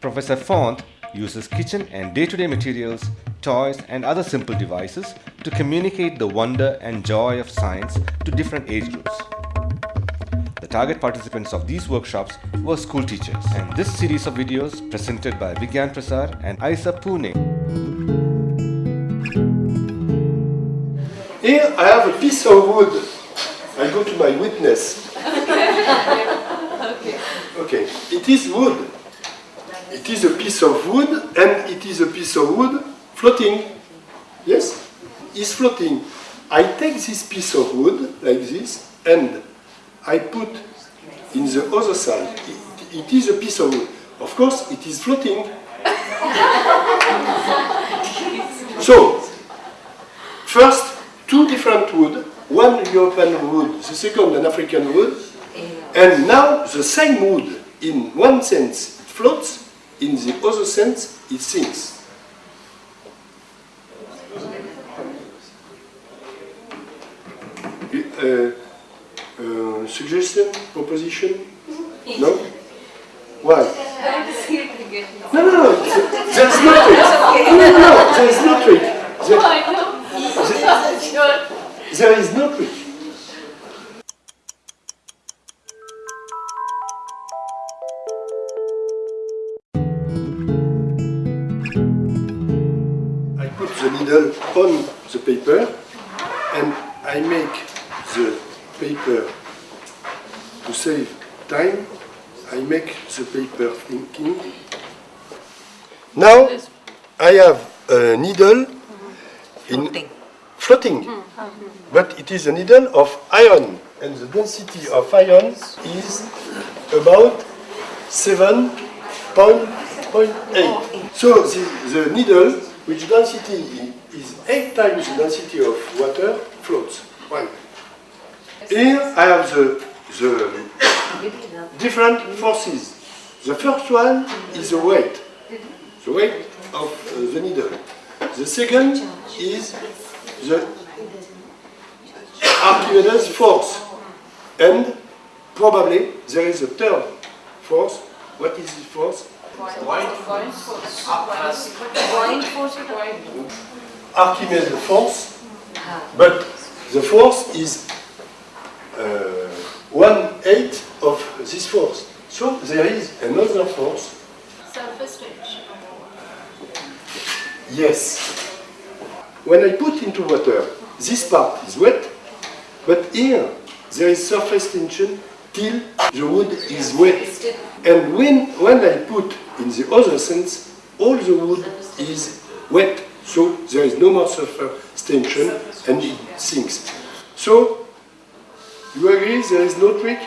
Professor Font uses kitchen and day-to-day materials, toys and other simple devices to communicate the wonder and joy of science to different age groups. The target participants of these workshops were school teachers and this series of videos presented by Vigyan Prasar and Isa Pune. Here I have a piece of wood. I go to my witness. okay. okay, it is wood. It is a piece of wood and it is a piece of wood floating. Yes? It's floating. I take this piece of wood like this and I put in the other side. It, it is a piece of wood. Of course, it is floating. so, first, two different wood, one European wood, the second an African wood, and now the same wood, in one sense it floats, in the other sense it sinks. Uh, uh, suggestion, proposition? No? Why? No, no, no, there's no trick. No, no, no, there's no trick. There, there is no trick. The needle on the paper and I make the paper to save time. I make the paper thinking. Now I have a needle in floating, mm-hmm. Mm-hmm. but it is a needle of iron, and the density of iron is about 7.8. So the, the needle, which density is 8 times the density of water, floats. One. Here I have the, the different forces. The first one is the weight, the weight of uh, the needle. The second is the Archimedes force. And probably there is a third force. What is this force? Archimedes force, but the force is uh, one eighth of this force. So there is another force. Surface tension. Yes. When I put into water, this part is wet, but here there is surface tension till the wood is wet. And when, when I put in the other sense, all the wood is wet, so there is no more surface tension and it sinks. So, you agree there is no trick?